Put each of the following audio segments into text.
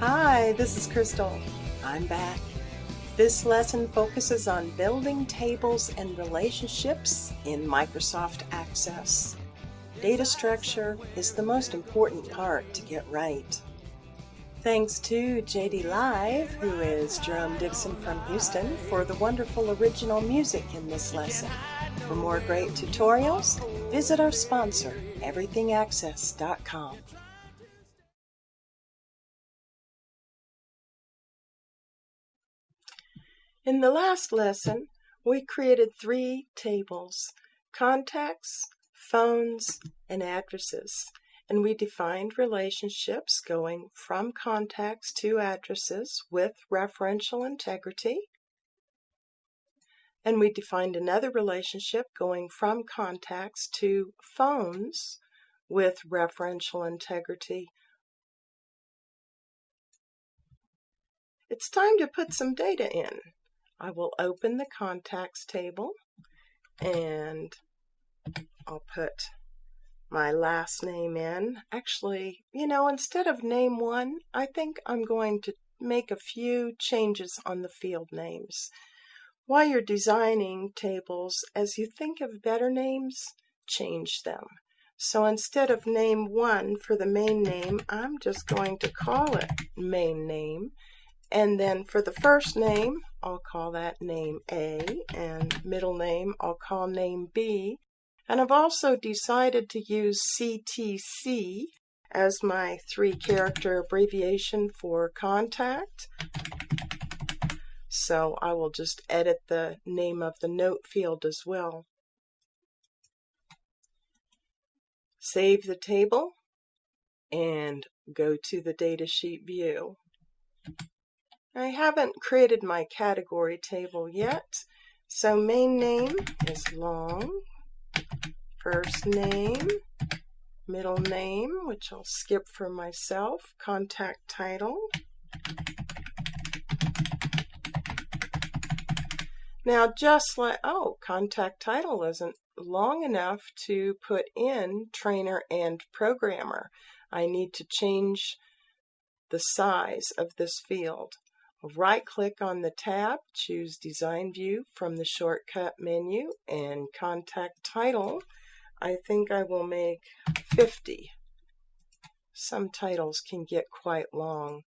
Hi, this is Crystal. I'm back. This lesson focuses on building tables and relationships in Microsoft Access. Data structure is the most important part to get right. Thanks to JD Live, who is Jerome Dixon from Houston, for the wonderful original music in this lesson. For more great tutorials, visit our sponsor, everythingaccess.com. In the last lesson, we created three tables, contacts, phones, and addresses and we defined relationships going from contacts to addresses with referential integrity. And we defined another relationship going from contacts to phones with referential integrity. It's time to put some data in. I will open the contacts table and I'll put my last name in. Actually, you know, instead of name one, I think I'm going to make a few changes on the field names. While you're designing tables, as you think of better names, change them. So instead of name one for the main name, I'm just going to call it main name. And then for the first name, I'll call that name A, and middle name, I'll call name B, and I've also decided to use CTC as my three character abbreviation for contact. So I will just edit the name of the note field as well. Save the table and go to the datasheet view. I haven't created my category table yet, so main name is long, first name, middle name, which I'll skip for myself, contact title. Now just like, oh, contact title isn't long enough to put in trainer and programmer. I need to change the size of this field. Right click on the tab, choose Design View from the shortcut menu and Contact Title I think I will make 50. Some titles can get quite long.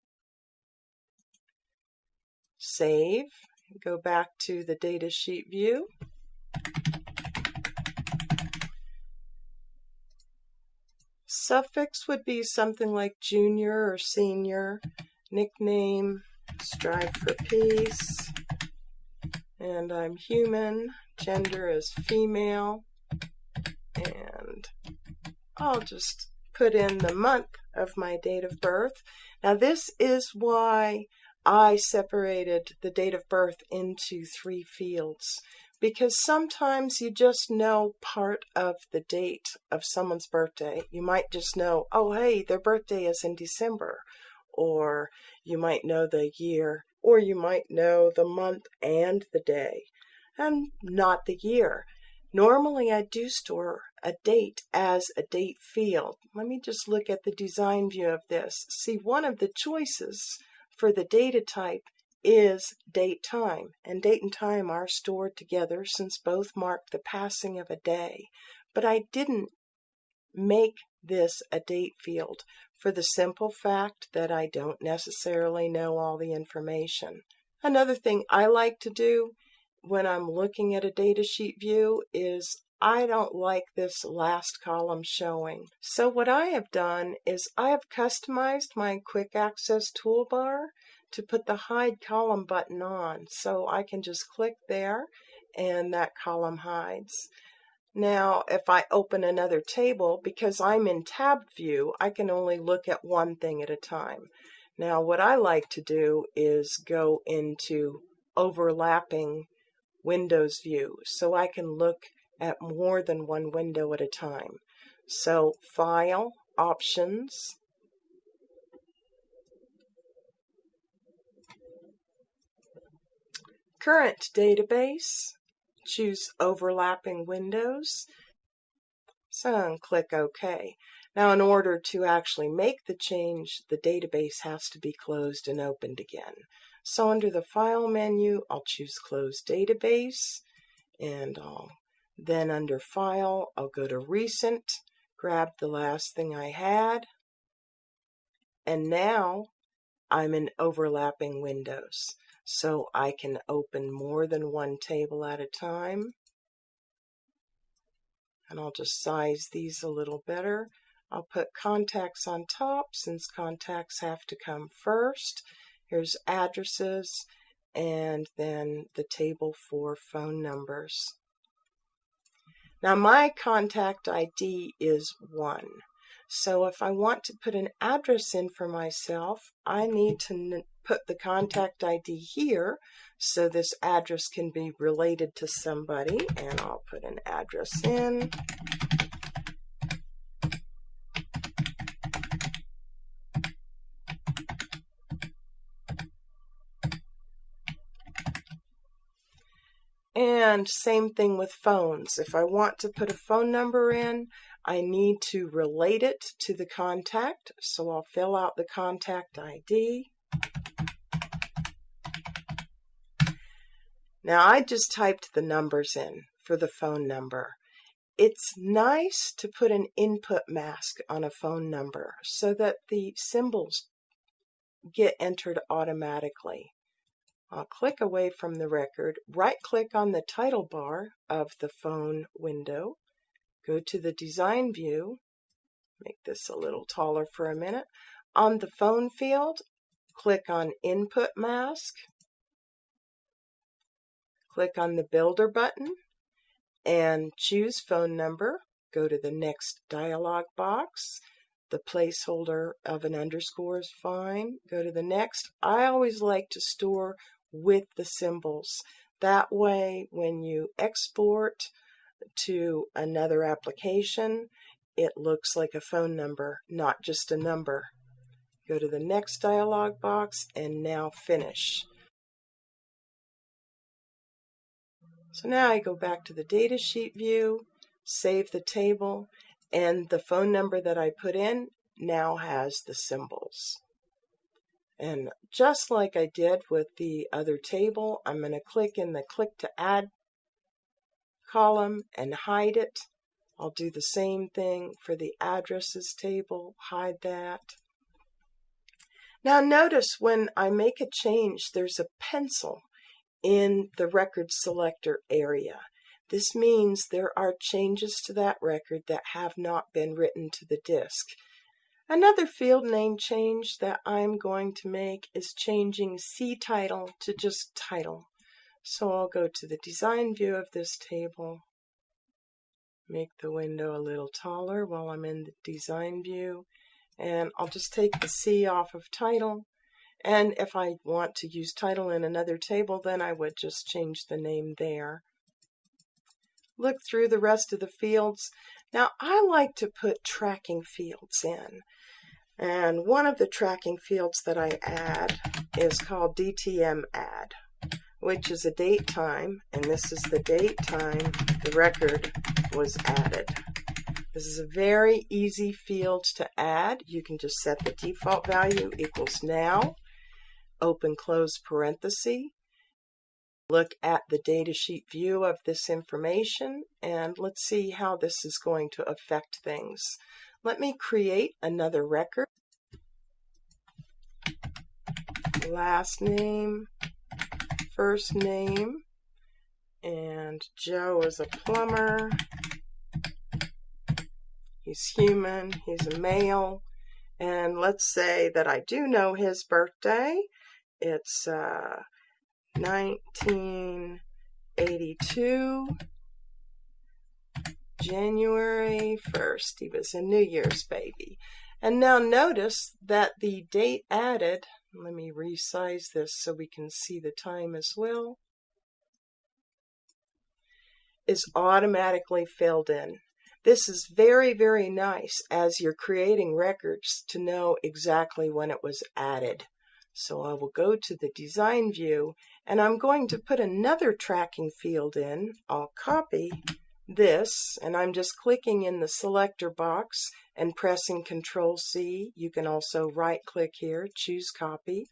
Save, go back to the datasheet view. Suffix would be something like junior or senior, nickname, strive for peace, and I'm human, gender is female, and I'll just put in the month of my date of birth. Now this is why I separated the date of birth into three fields because sometimes you just know part of the date of someone's birthday. You might just know, oh, hey, their birthday is in December, or you might know the year, or you might know the month and the day, and not the year. Normally I do store a date as a date field. Let me just look at the design view of this. See, one of the choices for the data type is date time, and date and time are stored together since both mark the passing of a day. But I didn't make this a date field for the simple fact that I don't necessarily know all the information. Another thing I like to do when I'm looking at a datasheet view is I don't like this last column showing. So what I have done is I have customized my quick access toolbar to put the hide column button on. So I can just click there and that column hides. Now, if I open another table, because I'm in tab view, I can only look at one thing at a time. Now, what I like to do is go into overlapping Windows view so I can look at more than one window at a time. So File, Options, Current Database, choose Overlapping Windows, so click OK. Now in order to actually make the change, the database has to be closed and opened again. So under the File menu, I'll choose Close Database, and I'll then under File, I'll go to Recent, grab the last thing I had, and now I'm in overlapping windows. So I can open more than one table at a time. And I'll just size these a little better. I'll put contacts on top since contacts have to come first. Here's addresses and then the table for phone numbers. Now my contact ID is 1. So if I want to put an address in for myself, I need to put the contact ID here so this address can be related to somebody and I'll put an address in. And same thing with phones. If I want to put a phone number in, I need to relate it to the contact. So I'll fill out the contact ID. Now I just typed the numbers in for the phone number. It's nice to put an input mask on a phone number so that the symbols get entered automatically. I'll click away from the record, right click on the title bar of the phone window, go to the design view, make this a little taller for a minute. On the phone field, click on input mask, click on the builder button and choose phone number. Go to the next dialog box. The placeholder of an underscore is fine. Go to the next. I always like to store with the symbols. That way, when you export to another application, it looks like a phone number, not just a number. Go to the next dialog box and now finish. So now I go back to the datasheet view, save the table, and the phone number that I put in now has the symbols. And just like I did with the other table, I'm going to click in the click to add column and hide it. I'll do the same thing for the addresses table, hide that. Now notice when I make a change, there's a pencil in the record selector area. This means there are changes to that record that have not been written to the disk. Another field name change that I'm going to make is changing C title to just title. So I'll go to the design view of this table, make the window a little taller while I'm in the design view, and I'll just take the C off of title. And if I want to use title in another table, then I would just change the name there. Look through the rest of the fields. Now I like to put tracking fields in. And one of the tracking fields that I add is called DTM add, which is a date time, and this is the date time the record was added. This is a very easy field to add. You can just set the default value equals now, open close parenthesis, look at the datasheet view of this information, and let's see how this is going to affect things. Let me create another record. Last name, first name, and Joe is a plumber. He's human, he's a male, and let's say that I do know his birthday. It's uh, 1982. January 1st. He was a New Year's baby. And now notice that the date added, let me resize this so we can see the time as well, is automatically filled in. This is very, very nice as you're creating records to know exactly when it was added. So I will go to the design view and I'm going to put another tracking field in. I'll copy this and I'm just clicking in the selector box and pressing Control C, you can also right click here, choose copy.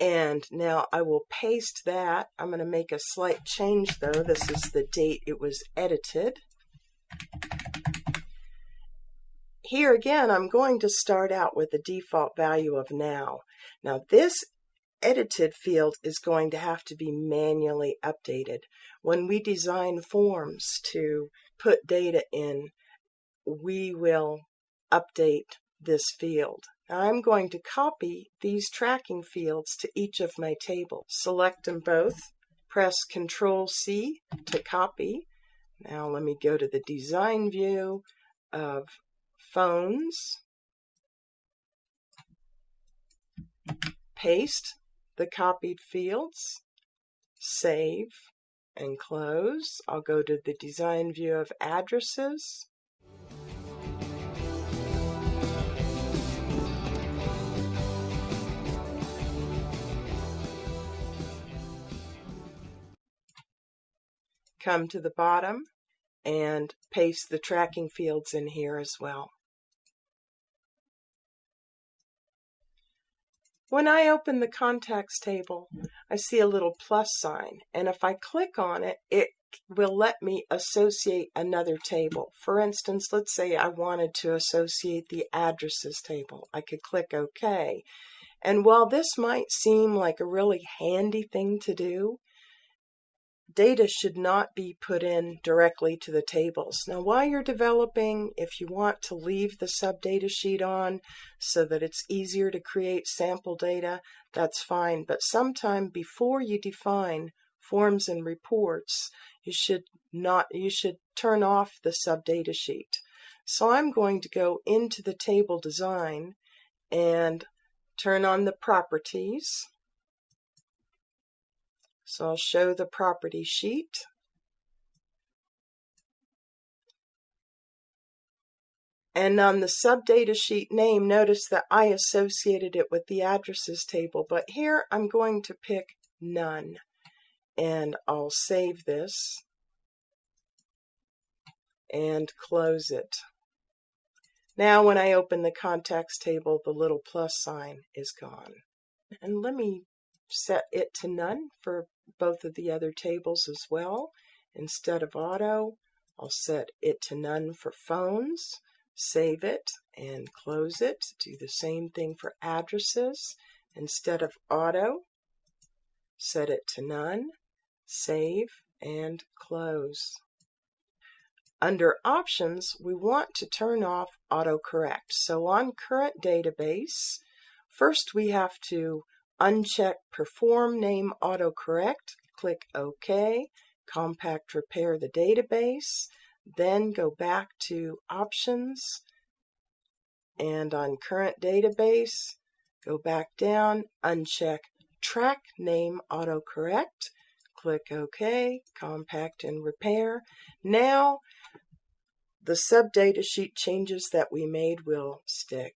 And now I will paste that. I'm going to make a slight change though. This is the date it was edited. Here again, I'm going to start out with the default value of now. Now this edited field is going to have to be manually updated. When we design forms to put data in, we will update this field. I'm going to copy these tracking fields to each of my tables. Select them both, press Control C to copy. Now let me go to the design view of phones, paste the copied fields, save and close. I'll go to the design view of addresses. Come to the bottom and paste the tracking fields in here as well. When I open the contacts table, I see a little plus sign, and if I click on it, it will let me associate another table. For instance, let's say I wanted to associate the addresses table. I could click OK. And while this might seem like a really handy thing to do, data should not be put in directly to the tables. Now while you're developing, if you want to leave the subdata sheet on so that it's easier to create sample data, that's fine. But sometime before you define forms and reports, you should not you should turn off the subdata sheet. So I'm going to go into the table design and turn on the properties so I'll show the property sheet. And on the subdata sheet name, notice that I associated it with the addresses table, but here I'm going to pick none. And I'll save this and close it. Now when I open the contacts table, the little plus sign is gone. And let me set it to none for both of the other tables as well. Instead of auto, I'll set it to none for phones, save it and close it. Do the same thing for addresses. Instead of auto, set it to none, save and close. Under options, we want to turn off autocorrect. So on current database, first we have to Uncheck Perform Name Autocorrect, click OK, Compact Repair the database, then go back to Options, and on Current Database, go back down, uncheck Track Name Autocorrect, click OK, Compact and Repair. Now, the subdata sheet changes that we made will stick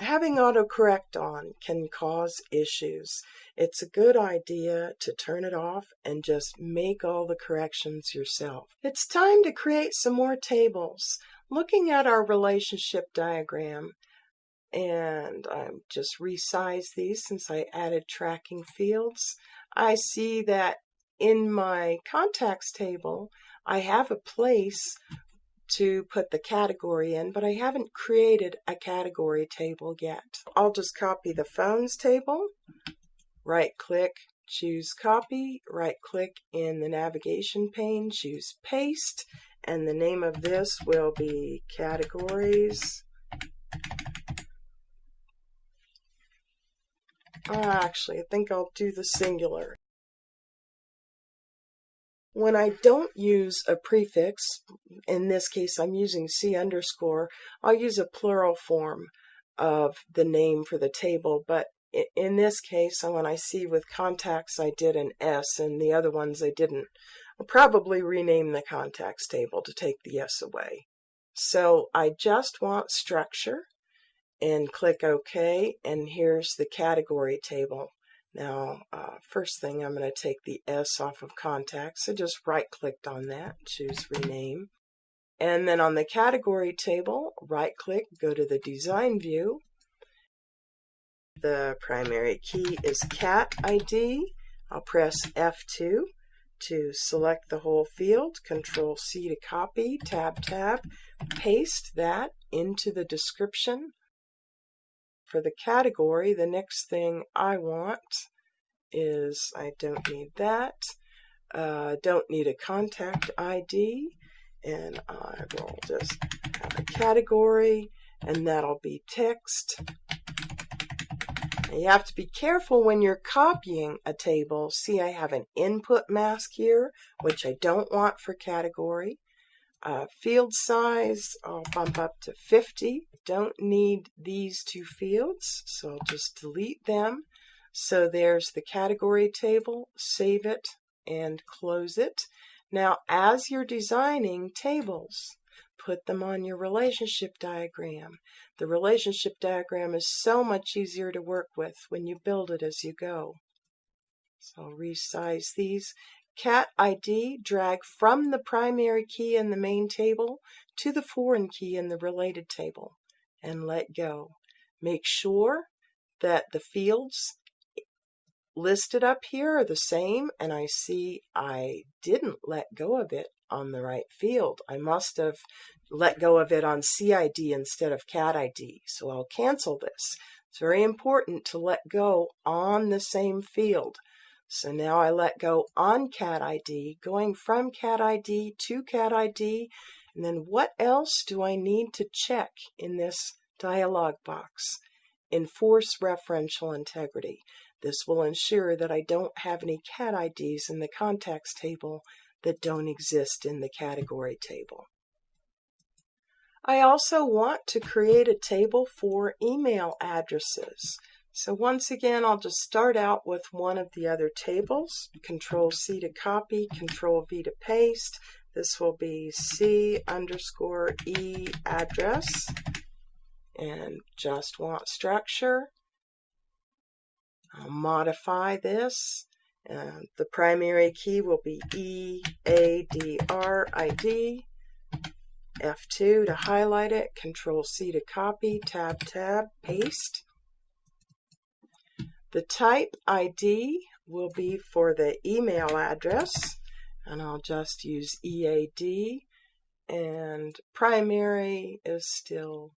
having autocorrect on can cause issues. It's a good idea to turn it off and just make all the corrections yourself. It's time to create some more tables. Looking at our relationship diagram, and I just resize these since I added tracking fields, I see that in my contacts table, I have a place to put the category in, but I haven't created a category table yet. I'll just copy the phones table, right click, choose copy, right click in the navigation pane, choose paste, and the name of this will be categories. Ah, actually, I think I'll do the singular. When I don't use a prefix, in this case I'm using C underscore, I'll use a plural form of the name for the table, but in this case, when I see with contacts I did an S and the other ones I didn't, I'll probably rename the contacts table to take the S away. So I just want structure and click OK and here's the category table. Now, uh, first thing, I'm going to take the S off of contacts. I just right clicked on that, choose rename. And then on the category table, right click, go to the design view. The primary key is cat ID. I'll press F2 to select the whole field, Control C to copy, Tab Tab, paste that into the description. For the category, the next thing I want is, I don't need that, uh, don't need a contact ID, and I will just have a category, and that'll be text. You have to be careful when you're copying a table. See, I have an input mask here, which I don't want for category. Uh, field size, I'll bump up to 50. Don't need these two fields, so I'll just delete them. So there's the category table, save it and close it. Now, as you're designing tables, put them on your relationship diagram. The relationship diagram is so much easier to work with when you build it as you go. So I'll resize these. Cat ID, drag from the primary key in the main table to the foreign key in the related table and let go. Make sure that the fields listed up here are the same and I see I didn't let go of it on the right field. I must have let go of it on CID instead of CAT ID. So I'll cancel this. It's very important to let go on the same field. So now I let go on CAT ID, going from CAT ID to CAT ID. And then what else do I need to check in this dialog box? Enforce referential integrity. This will ensure that I don't have any CAT IDs in the contacts table that don't exist in the category table. I also want to create a table for email addresses. So once again, I'll just start out with one of the other tables. Control C to copy, Control V to paste. This will be C underscore E address and just want structure. I'll modify this. Uh, the primary key will be E A D R I D. F2 to highlight it, Control C to copy, Tab Tab, paste. The type ID will be for the email address, and I'll just use EAD, and primary is still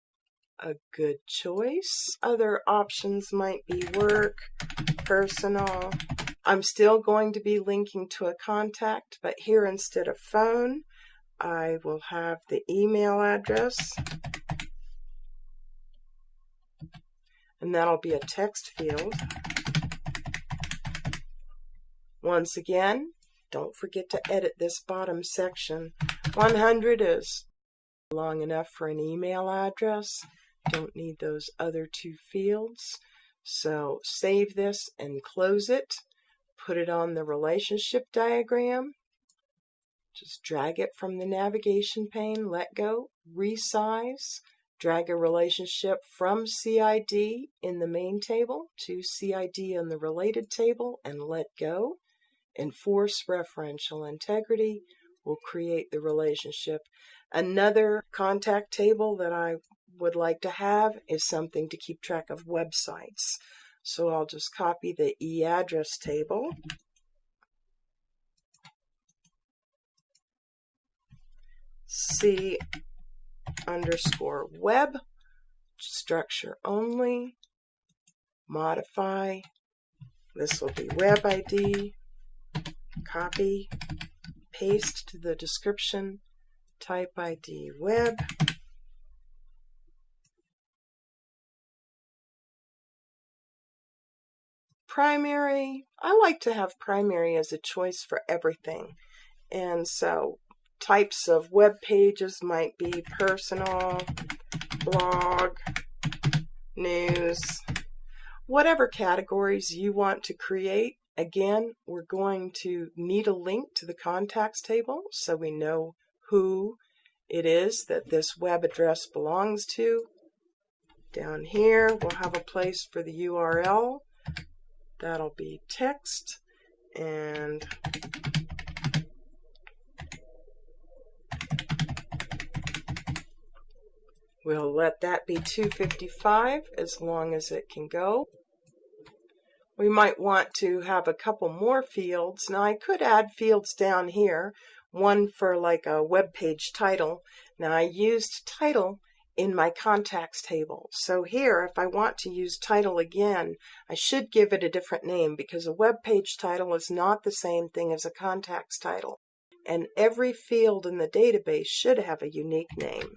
a good choice. Other options might be work, personal. I'm still going to be linking to a contact, but here instead of phone, I will have the email address. And that'll be a text field. Once again, don't forget to edit this bottom section. 100 is long enough for an email address. Don't need those other two fields. So save this and close it. Put it on the relationship diagram. Just drag it from the navigation pane, let go, resize, drag a relationship from CID in the main table to CID in the related table and let go. Enforce referential integrity will create the relationship. Another contact table that I would like to have is something to keep track of websites. So I'll just copy the e-address table C underscore web, structure only, modify, this will be web ID, copy, paste to the description, type ID web, primary, I like to have primary as a choice for everything. And so types of web pages might be personal, blog, news, whatever categories you want to create. Again, we're going to need a link to the contacts table so we know who it is that this web address belongs to. Down here, we'll have a place for the URL. That'll be text and We'll let that be 255 as long as it can go. We might want to have a couple more fields. Now I could add fields down here, one for like a web page title. Now I used title in my contacts table. So here, if I want to use title again, I should give it a different name because a web page title is not the same thing as a contacts title. And every field in the database should have a unique name.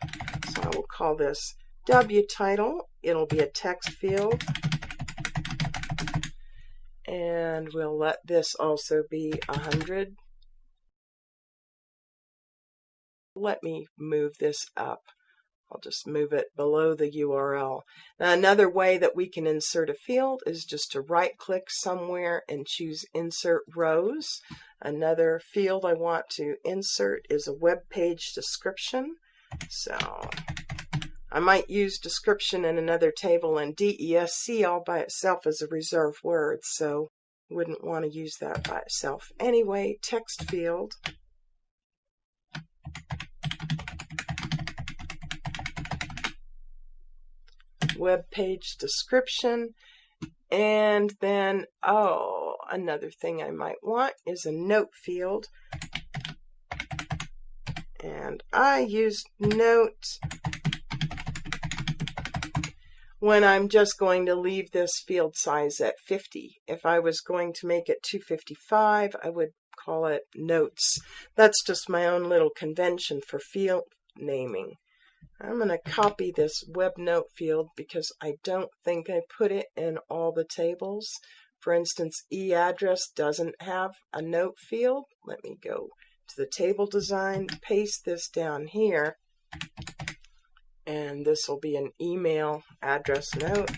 I will call this W title. It'll be a text field. And we'll let this also be 100. Let me move this up. I'll just move it below the URL. Now, another way that we can insert a field is just to right click somewhere and choose insert rows. Another field I want to insert is a web page description. So I might use description in another table and DESC all by itself as a reserved word, so wouldn't want to use that by itself. Anyway, text field. web page description. And then, oh, another thing I might want is a note field. And I use note when I'm just going to leave this field size at 50. If I was going to make it 255, I would call it notes. That's just my own little convention for field naming. I'm going to copy this web note field because I don't think I put it in all the tables. For instance, e-address doesn't have a note field. Let me go to the table design, paste this down here, and this will be an email address note.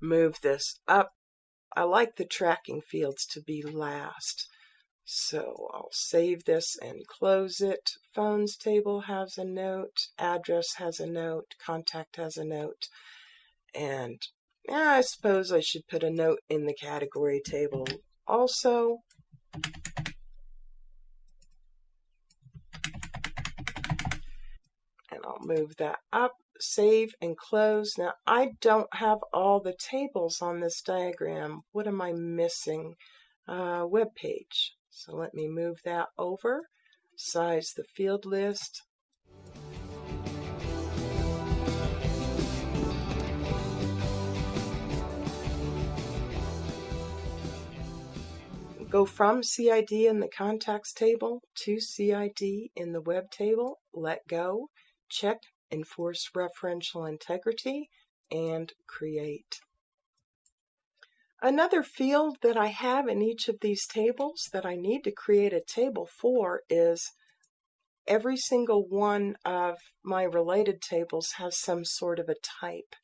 Move this up. I like the tracking fields to be last. So I'll save this and close it. Phones table has a note, address has a note, contact has a note, and I suppose I should put a note in the category table also. And I'll move that up, save and close. Now I don't have all the tables on this diagram. What am I missing? Uh, web page. So let me move that over, size the field list. Go from CID in the contacts table to CID in the web table, let go, check enforce referential integrity, and create. Another field that I have in each of these tables that I need to create a table for is every single one of my related tables has some sort of a type.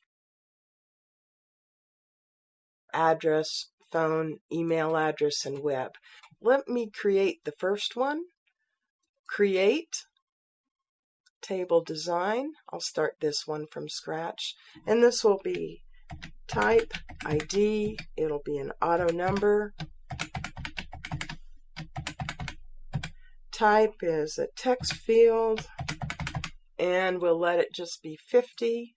Address, phone, email address, and web. Let me create the first one. Create table design. I'll start this one from scratch. And this will be type, ID, it'll be an auto number. Type is a text field, and we'll let it just be 50.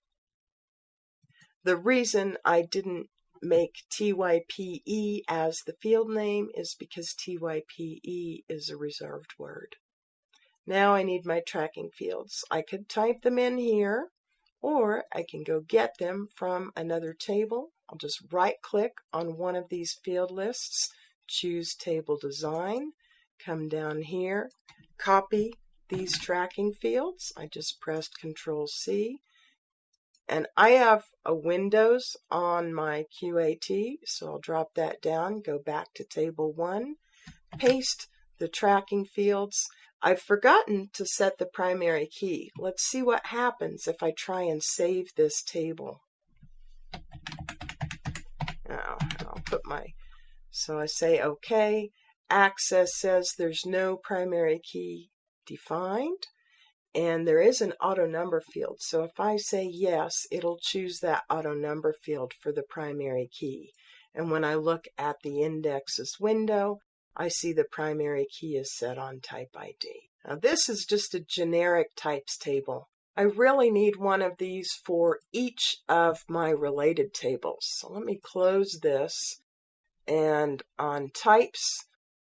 The reason I didn't make TYPE as the field name is because TYPE is a reserved word. Now I need my tracking fields. I could type them in here, or I can go get them from another table. I'll just right click on one of these field lists, choose table design, come down here, copy these tracking fields. I just pressed Control C. And I have a Windows on my QAT, so I'll drop that down, go back to table one, paste the tracking fields, I've forgotten to set the primary key. Let's see what happens if I try and save this table. Now, I'll put my, so I say OK. Access says there's no primary key defined. And there is an auto number field. So if I say yes, it'll choose that auto number field for the primary key. And when I look at the indexes window, I see the primary key is set on type ID. Now this is just a generic types table. I really need one of these for each of my related tables. So let me close this and on types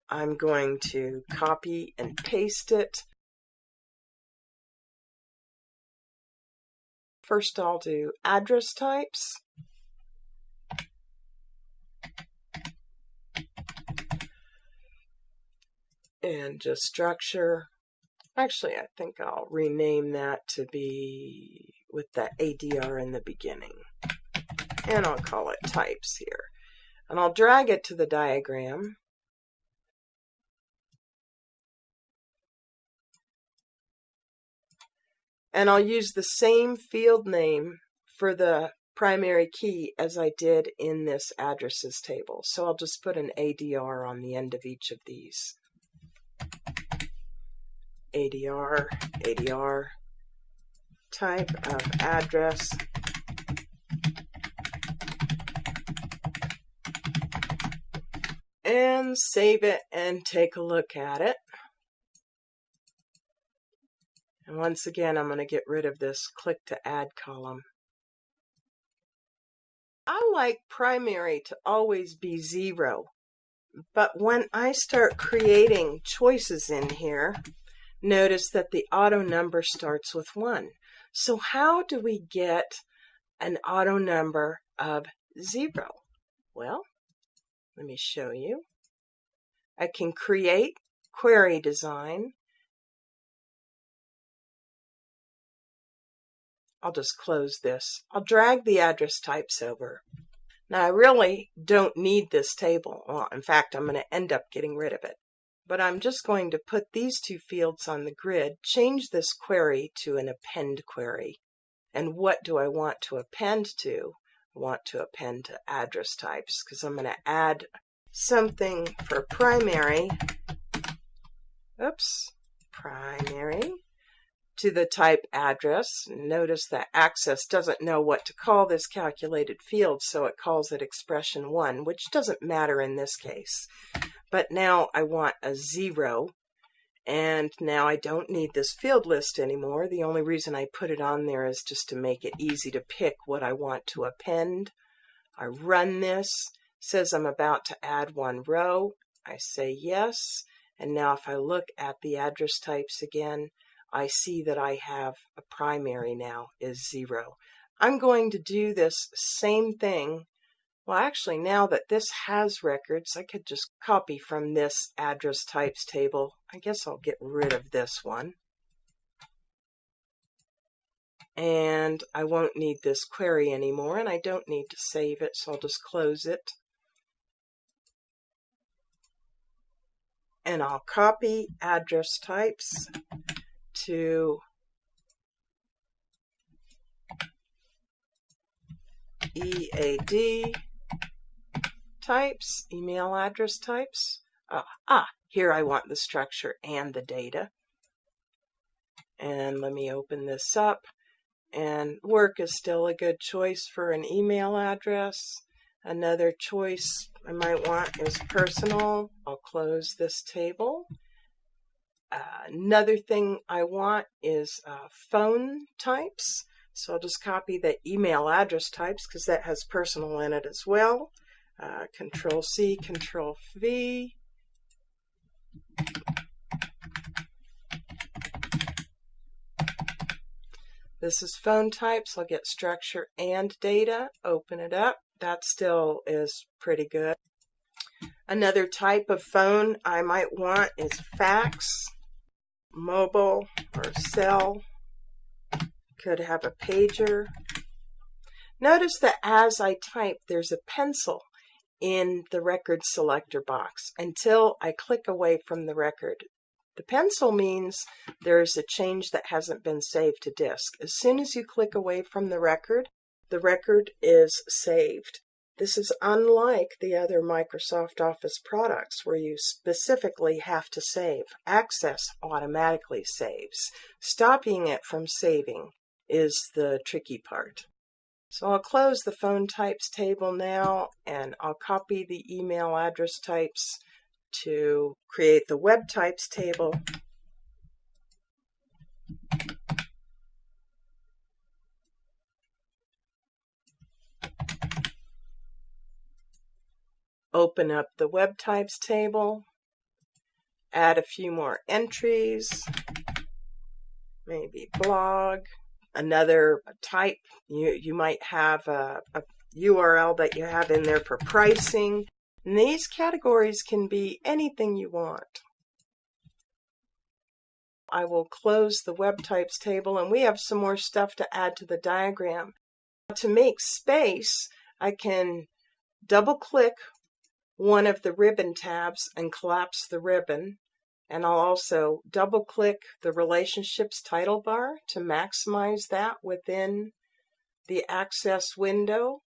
I'm going to copy and paste it. First I'll do address types. And just structure. Actually, I think I'll rename that to be with the ADR in the beginning. And I'll call it types here. And I'll drag it to the diagram. And I'll use the same field name for the primary key as I did in this addresses table. So I'll just put an ADR on the end of each of these. ADR, ADR, type of address, and save it and take a look at it. And once again, I'm going to get rid of this click to add column. I like primary to always be zero, but when I start creating choices in here, notice that the auto number starts with one. So how do we get an auto number of zero? Well, let me show you. I can create query design I'll just close this. I'll drag the address types over. Now I really don't need this table. Well, in fact, I'm going to end up getting rid of it. But I'm just going to put these two fields on the grid, change this query to an append query. And what do I want to append to? I want to append to address types because I'm going to add something for primary. Oops, primary to the type address. Notice that Access doesn't know what to call this calculated field, so it calls it expression 1, which doesn't matter in this case. But now I want a 0, and now I don't need this field list anymore. The only reason I put it on there is just to make it easy to pick what I want to append. I run this, says I'm about to add one row. I say yes, and now if I look at the address types again, I see that I have a primary now is zero. I'm going to do this same thing. Well, actually, now that this has records, I could just copy from this address types table. I guess I'll get rid of this one. And I won't need this query anymore, and I don't need to save it, so I'll just close it. And I'll copy address types to EAD types, email address types. Uh, ah, here I want the structure and the data. And let me open this up. And work is still a good choice for an email address. Another choice I might want is personal. I'll close this table another thing I want is uh, phone types. So I'll just copy the email address types because that has personal in it as well. Uh, control C, Control V. This is phone types. I'll get structure and data. Open it up. That still is pretty good. Another type of phone I might want is fax mobile or cell. Could have a pager. Notice that as I type, there's a pencil in the record selector box until I click away from the record. The pencil means there is a change that hasn't been saved to disk. As soon as you click away from the record, the record is saved. This is unlike the other Microsoft Office products where you specifically have to save. Access automatically saves. Stopping it from saving is the tricky part. So I'll close the phone types table now and I'll copy the email address types to create the web types table. Open up the web types table, add a few more entries, maybe blog, another type. You, you might have a, a URL that you have in there for pricing. And these categories can be anything you want. I will close the web types table and we have some more stuff to add to the diagram. To make space, I can double click one of the ribbon tabs and collapse the ribbon. And I'll also double click the relationships title bar to maximize that within the access window.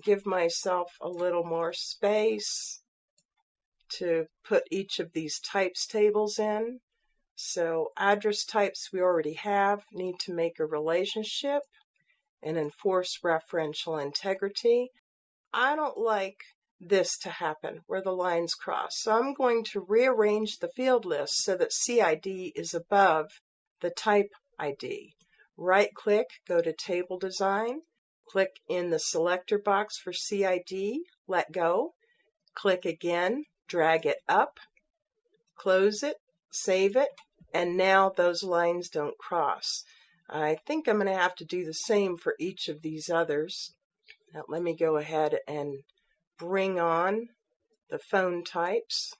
Give myself a little more space to put each of these types tables in. So address types we already have need to make a relationship and enforce referential integrity. I don't like this to happen where the lines cross. So I'm going to rearrange the field list so that CID is above the type ID. Right click, go to table design, click in the selector box for CID, let go, click again, drag it up, close it, save it, and now those lines don't cross. I think I'm going to have to do the same for each of these others. Now let me go ahead and bring on the phone types,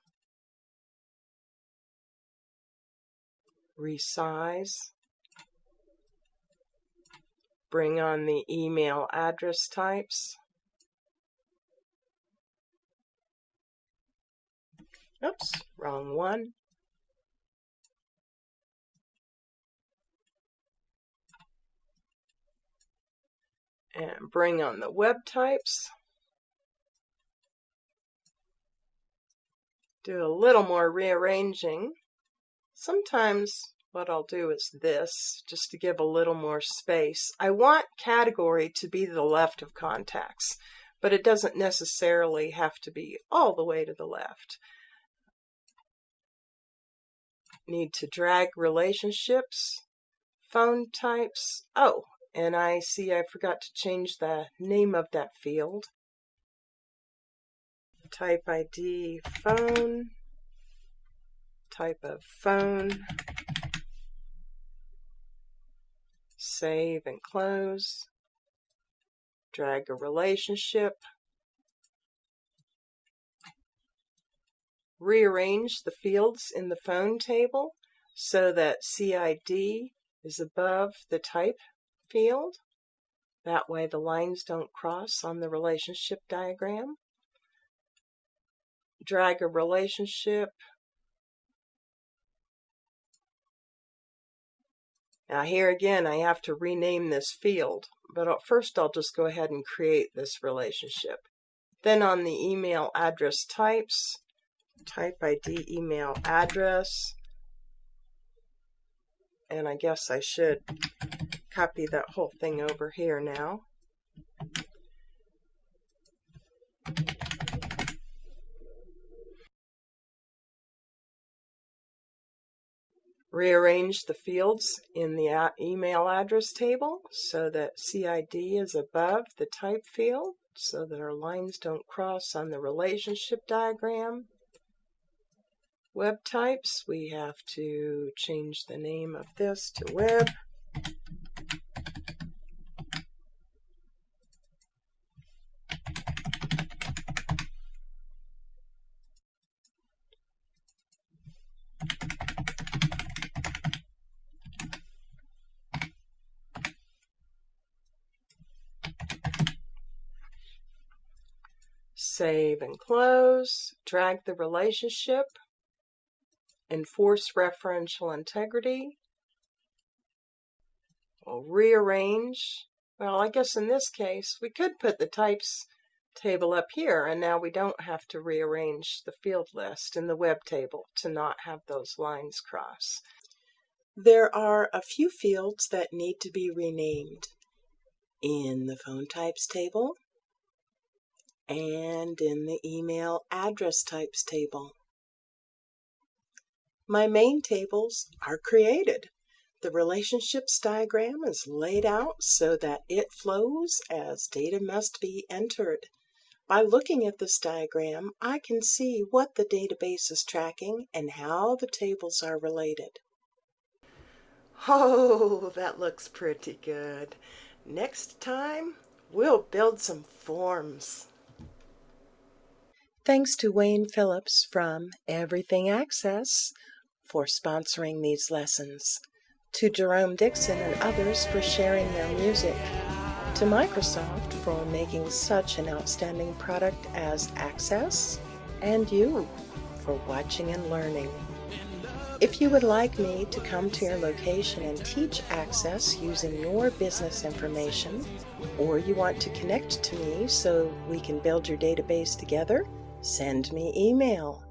resize, bring on the email address types, oops, wrong one, and bring on the web types. Do a little more rearranging. Sometimes what I'll do is this, just to give a little more space. I want category to be the left of contacts, but it doesn't necessarily have to be all the way to the left. Need to drag relationships, phone types. Oh, and I see I forgot to change the name of that field type ID phone, type of phone, save and close, drag a relationship, rearrange the fields in the phone table so that CID is above the type field. That way the lines don't cross on the relationship diagram drag a relationship. Now here again, I have to rename this field, but first I'll just go ahead and create this relationship. Then on the email address types, type ID email address, and I guess I should copy that whole thing over here now. Rearrange the fields in the email address table so that CID is above the type field so that our lines don't cross on the relationship diagram. Web types, we have to change the name of this to web. Save and close, drag the relationship, enforce referential integrity, we'll rearrange. Well, I guess in this case, we could put the types table up here, and now we don't have to rearrange the field list in the web table to not have those lines cross. There are a few fields that need to be renamed. In the phone types table, and in the email address types table. My main tables are created. The relationships diagram is laid out so that it flows as data must be entered. By looking at this diagram, I can see what the database is tracking and how the tables are related. Oh, that looks pretty good. Next time, we'll build some forms. Thanks to Wayne Phillips from Everything Access for sponsoring these lessons, to Jerome Dixon and others for sharing their music, to Microsoft for making such an outstanding product as Access, and you for watching and learning. If you would like me to come to your location and teach Access using your business information, or you want to connect to me so we can build your database together, send me email.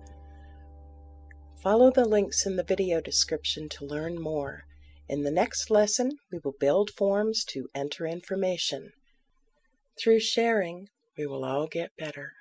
Follow the links in the video description to learn more. In the next lesson, we will build forms to enter information. Through sharing, we will all get better.